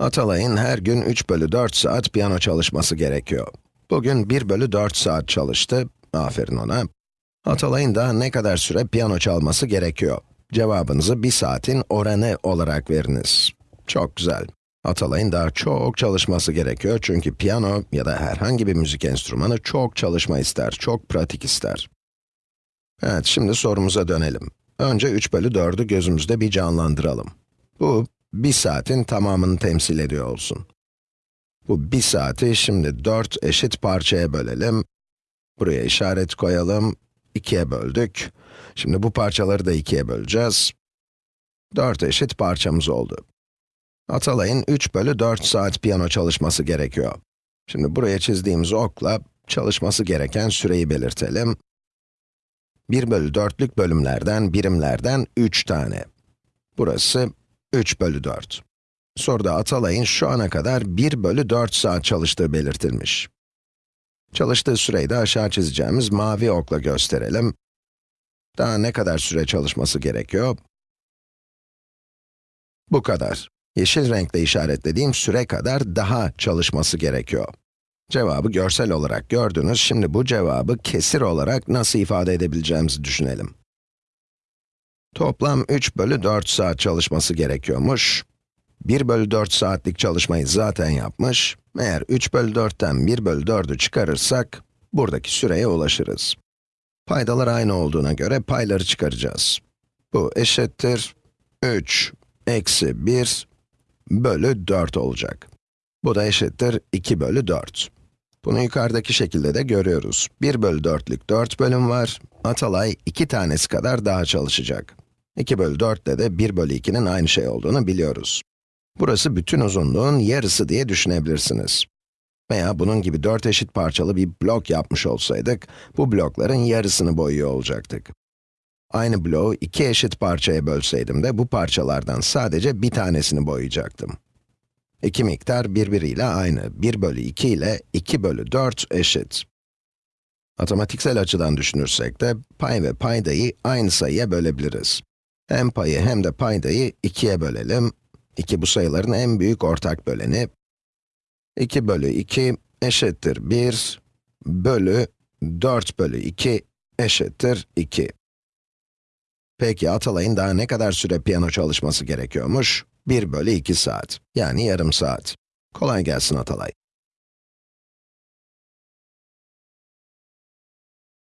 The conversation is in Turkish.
Atalay'ın her gün 3 bölü 4 saat piyano çalışması gerekiyor. Bugün 1 bölü 4 saat çalıştı, aferin ona. Atalay'ın da ne kadar süre piyano çalması gerekiyor? Cevabınızı 1 saatin oranı olarak veriniz. Çok güzel. Atalay'ın daha çok çalışması gerekiyor çünkü piyano ya da herhangi bir müzik enstrümanı çok çalışma ister, çok pratik ister. Evet, şimdi sorumuza dönelim. Önce 3 bölü 4'ü gözümüzde bir canlandıralım. Bu, 1 saatin tamamını temsil ediyor olsun. Bu 1 saati şimdi 4 eşit parçaya bölelim. Buraya işaret koyalım. 2'ye böldük. Şimdi bu parçaları da 2'ye böleceğiz. 4 eşit parçamız oldu. Atalay'ın 3 bölü 4 saat piyano çalışması gerekiyor. Şimdi buraya çizdiğimiz okla çalışması gereken süreyi belirtelim. 1 bölü 4'lük bölümlerden, birimlerden 3 tane. Burası 3 bölü 4. Soruda Atalay'ın şu ana kadar 1 bölü 4 saat çalıştığı belirtilmiş. Çalıştığı süreyi de aşağı çizeceğimiz mavi okla gösterelim. Daha ne kadar süre çalışması gerekiyor? Bu kadar. Yeşil renkle işaretlediğim süre kadar daha çalışması gerekiyor. Cevabı görsel olarak gördünüz, şimdi bu cevabı kesir olarak nasıl ifade edebileceğimizi düşünelim. Toplam 3 bölü 4 saat çalışması gerekiyormuş. 1 bölü 4 saatlik çalışmayı zaten yapmış. Eğer 3 bölü 4'ten 1 bölü 4'ü çıkarırsak, buradaki süreye ulaşırız. Paydalar aynı olduğuna göre payları çıkaracağız. Bu eşittir 3 eksi 1 bölü 4 olacak. Bu da eşittir 2 bölü 4. Bunu yukarıdaki şekilde de görüyoruz. 1 bölü 4'lük 4 bölüm var. Atalay 2 tanesi kadar daha çalışacak. 2 bölü 4 ile de 1 bölü 2'nin aynı şey olduğunu biliyoruz. Burası bütün uzunluğun yarısı diye düşünebilirsiniz. Veya bunun gibi 4 eşit parçalı bir blok yapmış olsaydık, bu blokların yarısını boyuyor olacaktık. Aynı bloğu iki eşit parçaya bölseydim de bu parçalardan sadece bir tanesini boyayacaktım. İki miktar birbiriyle aynı. 1 bölü 2 ile 2 bölü 4 eşit. Matematiksel açıdan düşünürsek de pay ve paydayı aynı sayıya bölebiliriz. Hem payı hem de paydayı 2'ye bölelim. 2 bu sayıların en büyük ortak böleni. 2 bölü 2 eşittir 1 bölü 4 bölü 2 eşittir 2. Peki Atalay'ın daha ne kadar süre piyano çalışması gerekiyormuş? 1 bölü 2 saat, yani yarım saat. Kolay gelsin Atalay.